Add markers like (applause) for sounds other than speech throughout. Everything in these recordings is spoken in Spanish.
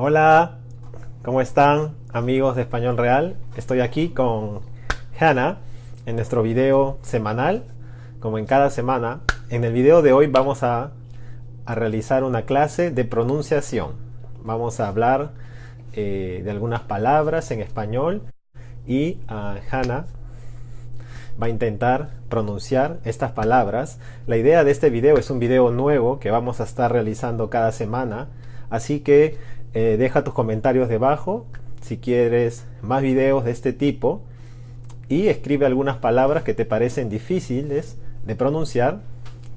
Hola, ¿cómo están amigos de Español Real? Estoy aquí con Hannah en nuestro video semanal, como en cada semana. En el video de hoy vamos a, a realizar una clase de pronunciación. Vamos a hablar eh, de algunas palabras en español y uh, Hannah va a intentar pronunciar estas palabras. La idea de este video es un video nuevo que vamos a estar realizando cada semana, así que eh, deja tus comentarios debajo si quieres más videos de este tipo y escribe algunas palabras que te parecen difíciles de pronunciar,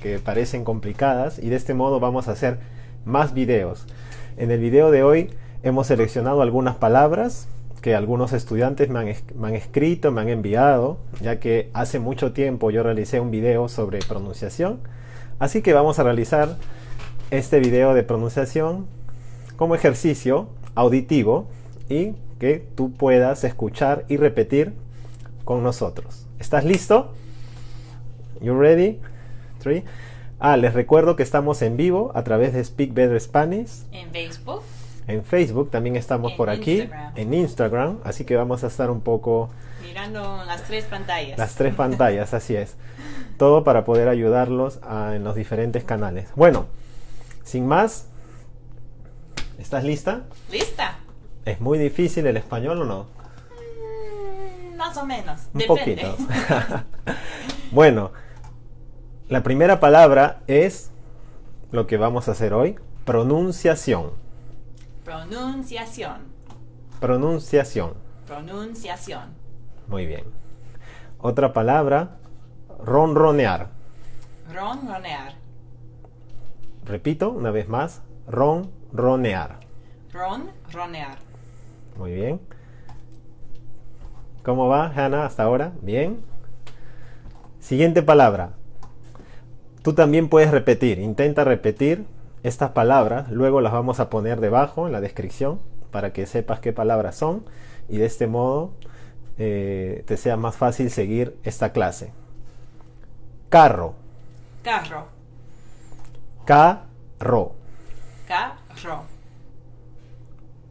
que parecen complicadas y de este modo vamos a hacer más videos. En el video de hoy hemos seleccionado algunas palabras que algunos estudiantes me han, me han, escrito, me han enviado, ya que hace mucho tiempo yo realicé un video sobre pronunciación. Así que vamos a realizar este video de pronunciación como ejercicio auditivo y que tú puedas escuchar y repetir con nosotros. ¿Estás listo? You ready? Three. Ah, les recuerdo que estamos en vivo a través de Speak Better Spanish. En Facebook en Facebook, también estamos En por aquí, Instagram. en Instagram, así que vamos a estar un poco mirando las tres pantallas. las tres (laughs) pantallas, así es. Todo para poder ayudarlos a- en los diferentes canales. Bueno, sin más, ¿estás lista? ¿Lista? ¿Es muy difícil el español o no? Mm, Más o menos. Un Depende. poquito. (laughs) bueno, la primera palabra es lo que vamos a hacer hoy, pronunciación. Pronunciación. Pronunciación. Pronunciación. Muy bien. Otra palabra, ronronear. Ronronear. Repito una vez más, ronronear. Ronronear. Muy bien. ¿Cómo va, Hannah, hasta ahora? Bien. Siguiente palabra. Tú también puedes repetir. Intenta repetir estas palabras. Luego las vamos a poner debajo en la descripción para que sepas qué palabras son y de este modo eh, te sea más fácil seguir esta clase. Carro. Carro. Carro. Carro.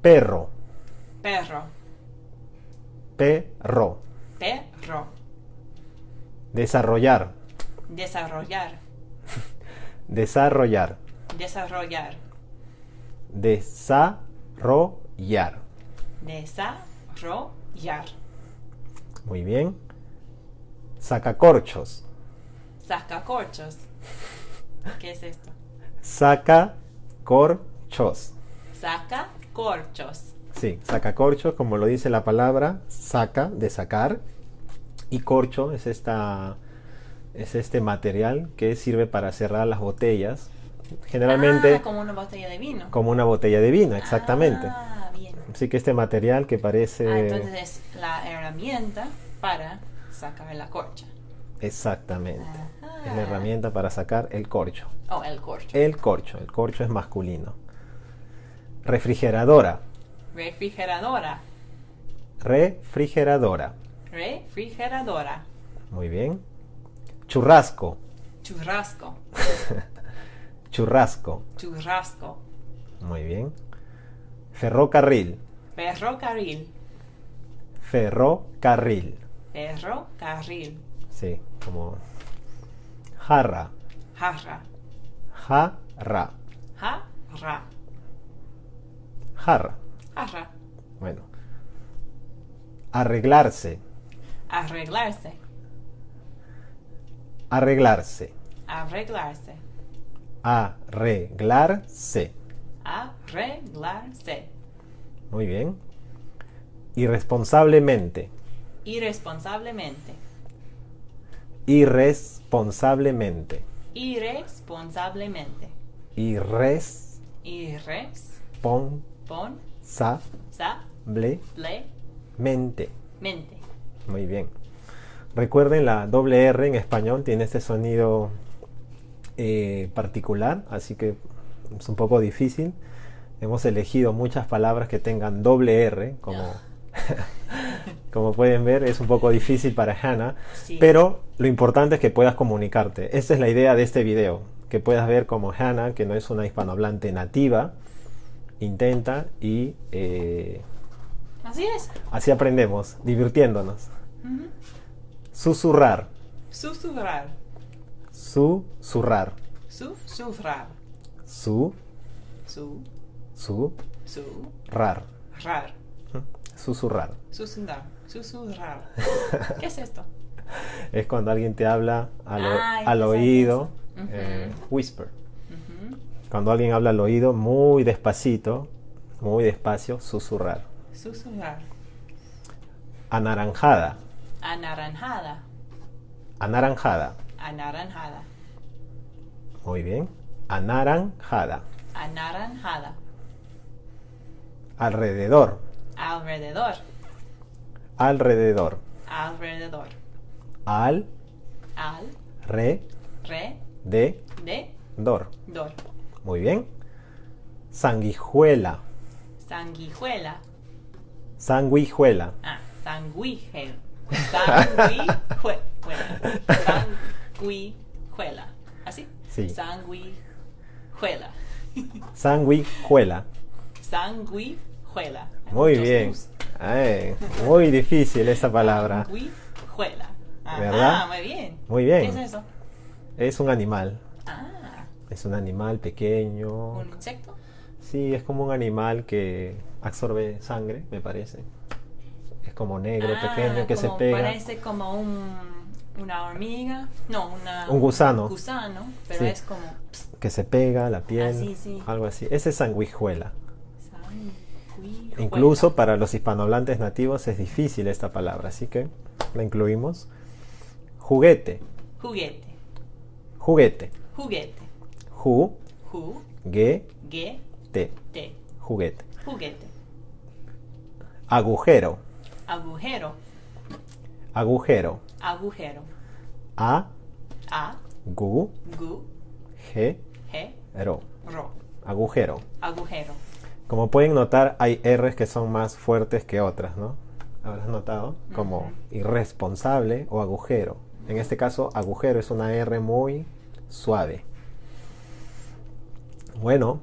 Perro. Perro. Perro. Perro. Desarrollar. Desarrollar. Desarrollar. Desarrollar. Desarrollar. Desarrollar. Muy bien. Sacacorchos. Sacacorchos. ¿Qué es esto? Sacacorchos. Sacacorchos. Sí, sacacorchos, como lo dice la palabra, saca, de sacar. Y corcho es, esta, es este material que sirve para cerrar las botellas. Generalmente Ah, como una botella de vino. como una botella de vino, exactamente. Ah, bien. Así que este material que parece... Ah, entonces es la herramienta para sacar la corcha. Exactamente. Ajá. Es la herramienta para sacar el corcho. Oh, el corcho. El corcho. El corcho es masculino. Refrigeradora. Refrigeradora. Refrigeradora. Refrigeradora. Muy bien. Churrasco. Churrasco. (laughs) Churrasco. Churrasco. Muy bien. Ferrocarril. Ferrocarril. Ferrocarril. Ferrocarril. Sí, como jarra. Jarra. Jarra. Jarra. Jarra. Jarra. Bueno. Arreglarse. Arreglarse. Arreglarse. Arreglarse. Arreglarse. Arreglarse. Muy bien. Irresponsablemente. Irresponsablemente. Irresponsablemente. Irresponsablemente. Irresponsablemente. Irresponsablemente. Muy bien. Recuerden, la doble R en español tiene este sonido eh, particular, así que es un poco difícil. Hemos elegido muchas palabras que tengan doble R, como, (laughs) como pueden ver, es un poco difícil para Hannah, Sí. pero lo importante es que puedas comunicarte. Esta es la idea de este video, que puedas ver como Hannah, que no es una hispanohablante nativa, intenta y eh, Así es. así aprendemos, divirtiéndonos. Susurrar, Susurrar. susurrar, Susurrar. su, Su. su, Su. rar, Rar. susurrar. Susurrar. Susurrar. (laughs) ¿Qué es esto? Es cuando alguien te habla al, Ah, al oído, eh, whisper. Cuando alguien habla al oído muy despacito, muy despacio, susurrar. Susurrar. Anaranjada, Anaranjada. anaranjada. Anaranjada. Muy bien. Anaranjada. Anaranjada. Alrededor, Alrededor. alrededor. Alrededor. Al, Al. re, Re. de, De. dor. Dor. Muy bien. Sanguijuela, Sanguijuela. sanguijuela. Ah, sanguígel. Sanguijuela. Sanguijuela. ¿Así? Sí. Sanguijuela. Sanguijuela. Sanguijuela. Hay Muy bien. Ay, muy difícil esa palabra. Sanguijuela. ¿Verdad? muy bien. Muy bien. ¿Qué es eso? Es un animal. Ah, Es un animal pequeño. un insecto. Sí, es como un animal que absorbe sangre, me parece. Es como negro, Ah, pequeño, que se pega. Parece como un, una hormiga. No, una, Un gusano. gusano, pero Sí. es como. Que se pega a la piel. Ah, sí, sí. Algo así. Ese es sanguijuela. sanguijuela. Incluso para los hispanohablantes nativos es difícil esta palabra, así que la incluimos. Juguete. Juguete. Juguete. Juguete. Ju, Ju. ge, Ge. te. Te. Juguete. Juguete. Agujero. Agujero. Agujero. Agujero. A, A. gu, Gu. ge, Ge. ro. Ro. Agujero. Agujero. Como pueden notar, hay R's que son más fuertes que otras, ¿no? ¿Habrás notado? Como irresponsable o agujero. En este caso, agujero es una R muy suave. Bueno,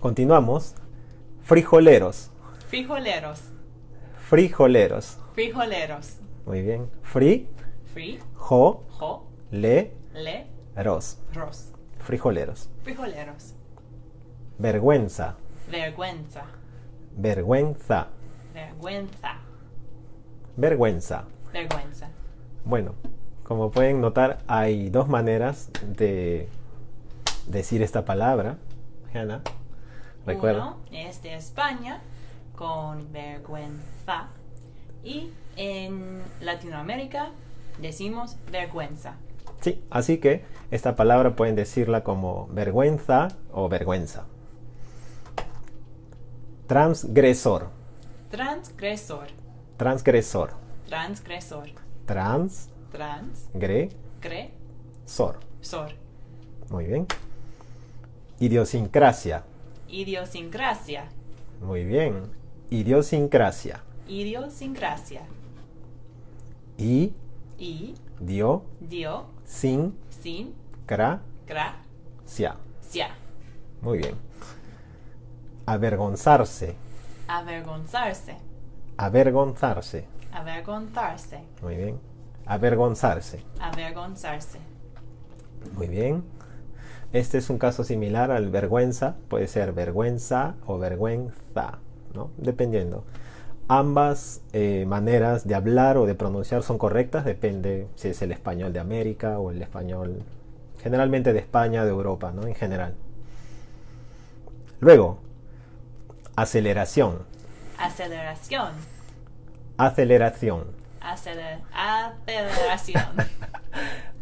continuamos. Frijoleros. Frijoleros. Frijoleros. Frijoleros. Muy bien. Fri, Fri. jo, Jo. le, Le. ros. Ros. Frijoleros. Frijoleros. Vergüenza. Vergüenza. Vergüenza. Vergüenza. Vergüenza. Vergüenza. Bueno, como pueden notar, hay dos maneras de decir esta palabra. Hannah, recuerda. Uno es de España con vergüenza y en Latinoamérica decimos vergüenza. Sí, así que esta palabra pueden decirla como vergüenza o vergüenza. Transgresor. Transgresor. Transgresor. Transgresor. Transgresor. Transgresor. Muy bien. Idiosincrasia. Idiosincrasia. Muy bien. Idiosincrasia. Idiosincrasia. I, Y dio, dio sin, sin cra, gracia. sia. Muy bien. Avergonzarse. Avergonzarse. Avergonzarse. Avergonzarse. Muy bien. Avergonzarse. Avergonzarse. Muy bien. Este es un caso similar al vergüenza. Puede ser vergüenza o vergüenza, ¿no? Dependiendo. Ambas eh, maneras de hablar o de pronunciar son correctas. Depende si es el español de América o el español generalmente de España, de Europa, ¿no? En general. Luego, aceleración. Aceleración. Aceleración. Aceler- aceleración. (laughs)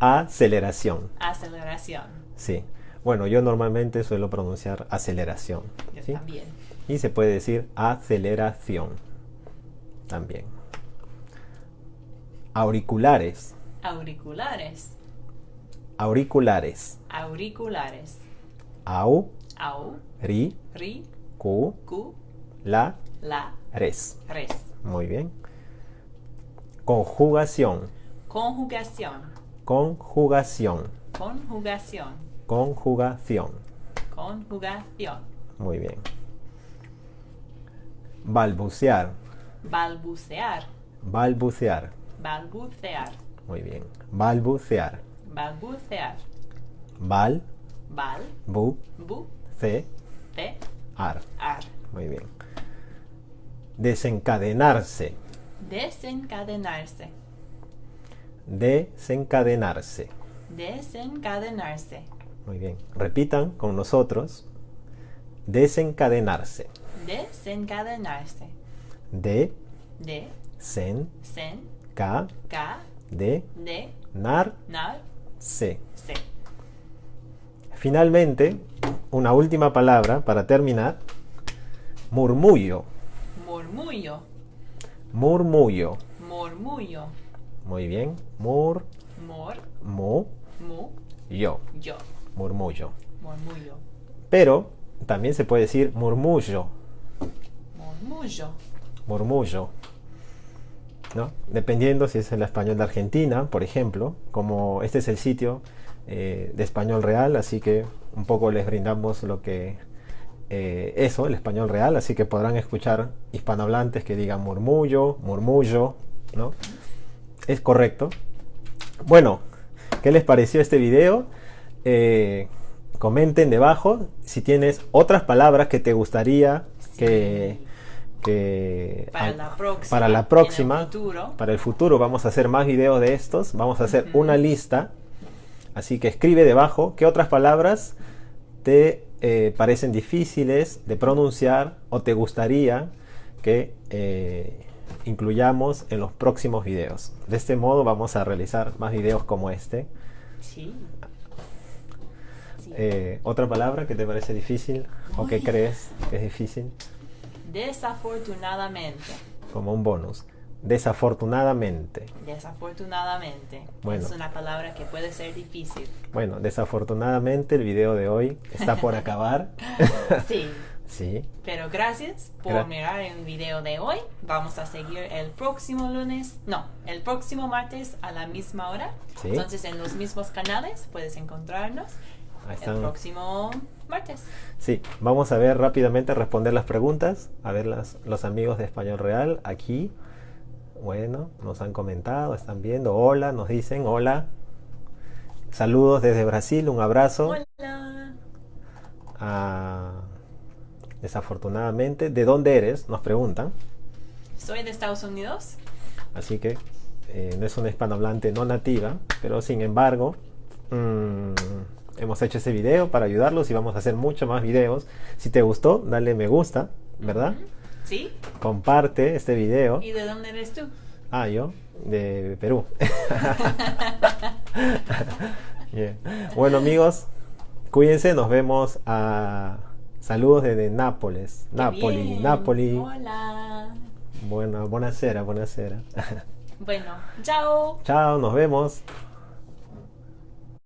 Aceleración. aceleración. Sí. Bueno, yo normalmente suelo pronunciar aceleración. Yo ¿sí? también. Y se puede decir aceleración también. Auriculares. Auriculares. Auriculares. Auriculares. Au, Au. ri, Ri. cu, Cu. la, La. res. Res. Muy bien. Conjugación. Conjugación. Conjugación. Conjugación. Conjugación. Conjugación. Muy bien. Balbucear. Balbucear. Balbucear. Balbucear. Muy bien. Balbucear. Balbucear. Bal, Bal. bu, Bu. ce, Te. ar. Ar. Muy bien. Desencadenarse. Desencadenarse. Desencadenarse. Desencadenarse. Muy bien. Repitan con nosotros. Desencadenarse. Desencadenarse. De, De. sen, Sen. ca, Ca. de, De. nar, Nar. se. Se. Finalmente, una última palabra para terminar. Murmullo. Murmullo. Murmullo. Murmullo. Muy bien. Mur, Mor. mu, Mu. yo. Yo. Murmullo. Murmullo. Pero también se puede decir murmullo. Murmullo. Murmullo. ¿no? Dependiendo si es el español de Argentina, por ejemplo, como este es el sitio eh, de español real, así que un poco les brindamos lo que eh, eso, el español real, así que podrán escuchar hispanohablantes que digan murmullo, murmullo, ¿no? Es correcto. Bueno, ¿qué les pareció este video? Eh, comenten debajo si tienes otras palabras que te gustaría que, que Para la próxima. para la en el próxima, futuro. para el futuro vamos a hacer más videos de estos, vamos a hacer una lista, así que escribe debajo qué otras palabras te eh, parecen difíciles de pronunciar o te gustaría que eh, incluyamos en los próximos videos. De este modo vamos a realizar más videos como este. Sí. Sí. Eh, ¿Otra palabra que te parece difícil o que Uy. crees que es difícil? Desafortunadamente. Como un bonus. Desafortunadamente. Desafortunadamente. Bueno. Es una palabra que puede ser difícil. Bueno, desafortunadamente el video de hoy está por (laughs) acabar. Sí. Sí, Pero gracias por Gra- mirar el video de hoy. Vamos a seguir el próximo lunes, no, el próximo martes a la misma hora. Sí. Entonces en los mismos canales puedes encontrarnos el próximo martes. Sí, vamos a ver rápidamente, responder las preguntas. A ver las, los amigos de Español Real aquí. Bueno, nos han comentado, están viendo. Hola, nos dicen hola. Saludos desde Brasil, un abrazo. Hola. Ah, desafortunadamente, ¿de dónde eres? Nos preguntan. Soy de Estados Unidos. Así que eh, no es una hispanohablante no nativa, pero sin embargo, mm, hemos hecho ese video para ayudarlos y vamos a hacer muchos más videos. Si te gustó, dale me gusta, ¿verdad? ¿Sí? Comparte este video. ¿Y de dónde eres tú? Ah, yo, de Perú. (laughs) (laughs) Yeah. Bueno, amigos, cuídense, nos vemos a. Saludos desde Nápoles. Bien. Napoli. Hola. Bueno, buonasera, buonasera. Bueno, chao. Chao, nos vemos.